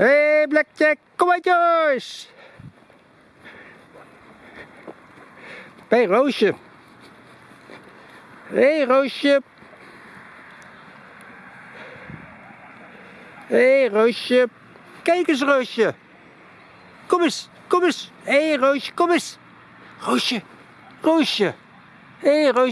Hé, hey, Blackjack, kom maar Joyce. Hé, hey, Roosje. Hé, hey, Roosje. Hé, hey, Roosje. Kijk eens, Roosje. Kom eens, kom eens. Hé, hey, Roosje, kom eens. Roosje, Roosje. Hé, hey, Roosje.